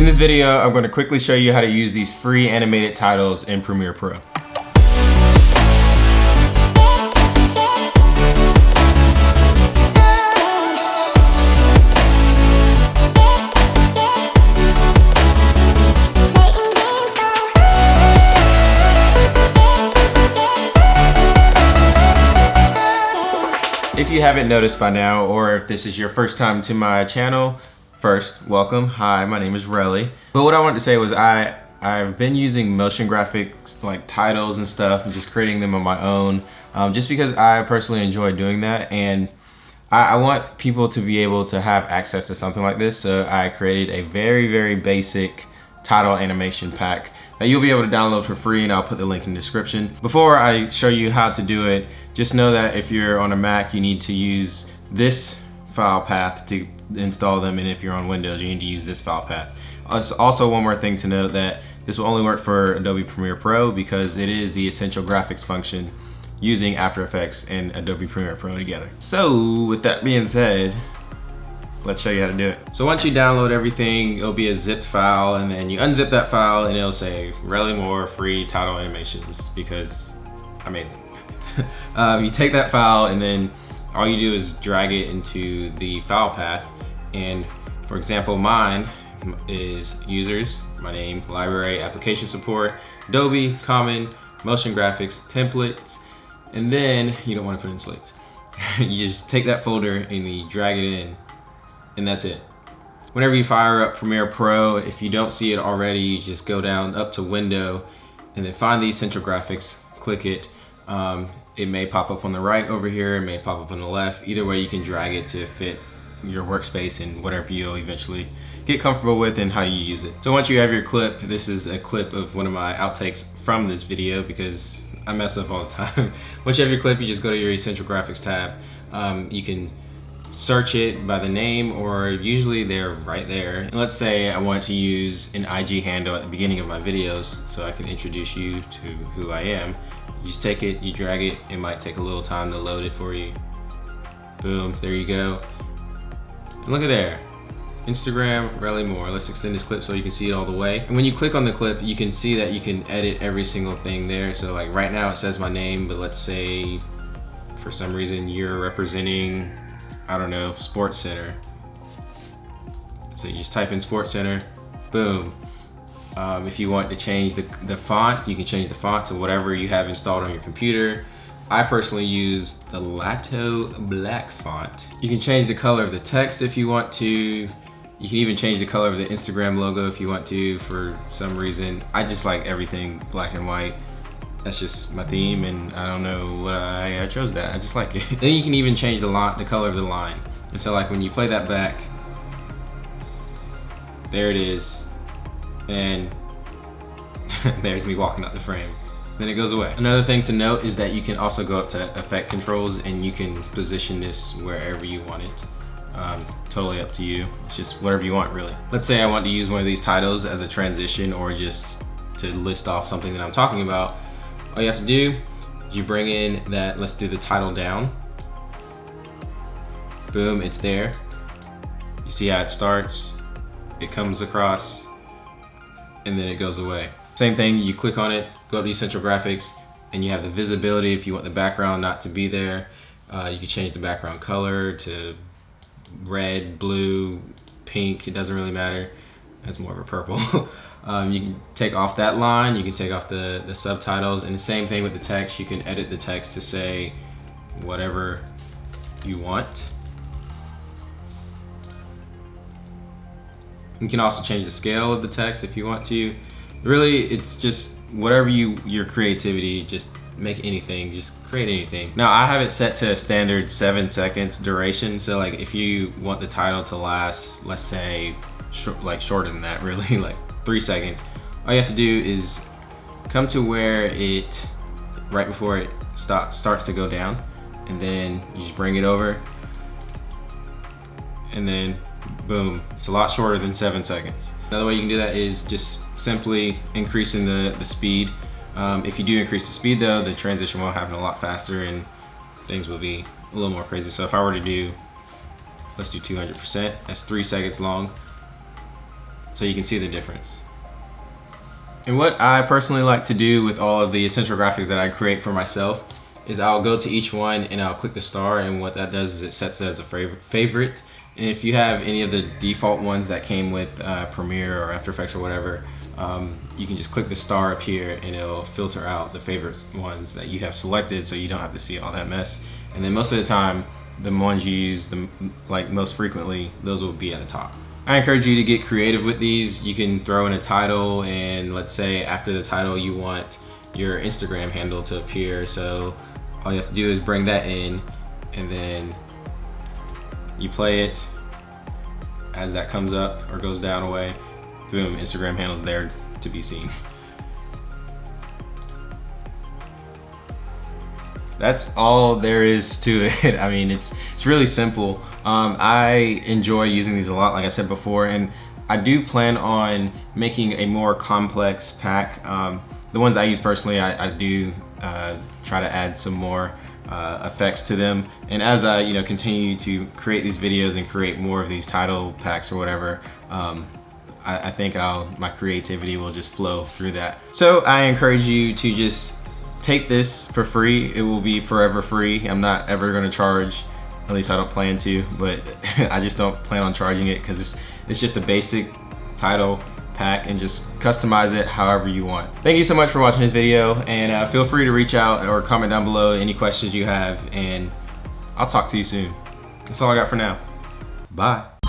In this video, I'm going to quickly show you how to use these free animated titles in Premiere Pro. If you haven't noticed by now, or if this is your first time to my channel, first, welcome. Hi, my name is Relly. But what I wanted to say was I, I've been using motion graphics like titles and stuff and just creating them on my own um, just because I personally enjoy doing that and I, I want people to be able to have access to something like this so I created a very very basic title animation pack that you'll be able to download for free and I'll put the link in the description. Before I show you how to do it, just know that if you're on a Mac, you need to use this file path to install them and if you're on Windows, you need to use this file path. Also one more thing to note that this will only work for Adobe Premiere Pro because it is the essential graphics function using After Effects and Adobe Premiere Pro together. So with that being said, let's show you how to do it. So once you download everything, it'll be a zipped file and then you unzip that file and it'll say Relly Moore free title animations because I made them. um, you take that file and then all you do is drag it into the file path. And for example, mine is users, my name, library, application support, Adobe, common, motion graphics, templates, and then you don't want to put in slates. you just take that folder and you drag it in and that's it. Whenever you fire up Premiere Pro, if you don't see it already, you just go down up to window and then find the essential graphics, click it. Um, it may pop up on the right over here, it may pop up on the left. Either way, you can drag it to fit your workspace and whatever you'll eventually get comfortable with and how you use it. So once you have your clip, this is a clip of one of my outtakes from this video because I mess up all the time. once you have your clip, you just go to your essential graphics tab. Um, you can search it by the name or usually they're right there. And let's say I want to use an IG handle at the beginning of my videos so I can introduce you to who I am. You just take it, you drag it, it might take a little time to load it for you. Boom, there you go. And look at there. Instagram, Relly Moore. Let's extend this clip so you can see it all the way. And when you click on the clip, you can see that you can edit every single thing there. So like right now it says my name, but let's say for some reason you're representing I don't know, Sports Center. So you just type in Sports Center, boom. Um, if you want to change the, the font, you can change the font to whatever you have installed on your computer. I personally use the Lato Black font. You can change the color of the text if you want to. You can even change the color of the Instagram logo if you want to for some reason. I just like everything black and white that's just my theme and I don't know why I chose that. I just like it. then you can even change the line, the color of the line. And so like when you play that back, there it is. And there's me walking out the frame. Then it goes away. Another thing to note is that you can also go up to effect controls and you can position this wherever you want it. Um, totally up to you. It's just whatever you want really. Let's say I want to use one of these titles as a transition or just to list off something that I'm talking about all you have to do you bring in that let's do the title down boom it's there you see how it starts it comes across and then it goes away same thing you click on it go to essential graphics and you have the visibility if you want the background not to be there uh, you can change the background color to red blue pink it doesn't really matter that's more of a purple Um, you can take off that line, you can take off the, the subtitles, and the same thing with the text. You can edit the text to say whatever you want. You can also change the scale of the text if you want to. Really, it's just whatever you your creativity, just make anything, just create anything. Now I have it set to a standard seven seconds duration. So like if you want the title to last, let's say short, like shorter than that really, like three seconds. All you have to do is come to where it, right before it stop, starts to go down, and then you just bring it over, and then boom. It's a lot shorter than seven seconds. Another way you can do that is just simply increasing the, the speed. Um, if you do increase the speed though, the transition will happen a lot faster and things will be a little more crazy. So if I were to do, let's do 200%, that's three seconds long. so you can see the difference. And what I personally like to do with all of the essential graphics that I create for myself is I'll go to each one and I'll click the star and what that does is it sets it as a favorite. And if you have any of the default ones that came with uh, Premiere or After Effects or whatever, um, you can just click the star up here and it'll filter out the favorite ones that you have selected so you don't have to see all that mess. And then most of the time, the ones you use the like most frequently, those will be at the top. I encourage you to get creative with these. You can throw in a title and let's say after the title you want your Instagram handle to appear. So all you have to do is bring that in and then you play it as that comes up or goes down away. Boom, Instagram handle's there to be seen. That's all there is to it. I mean, it's it's really simple. Um, I enjoy using these a lot, like I said before, and I do plan on making a more complex pack. Um, the ones I use personally, I, I do uh, try to add some more uh, effects to them. And as I you know continue to create these videos and create more of these title packs or whatever, um, I, I, think I'll, my creativity will just flow through that. So I encourage you to just take this for free. It will be forever free. I'm not ever gonna charge, at least I don't plan to, but I just don't plan on charging it because it's, it's just a basic title pack and just customize it however you want. Thank you so much for watching this video and uh, feel free to reach out or comment down below any questions you have and I'll talk to you soon. That's all I got for now. Bye.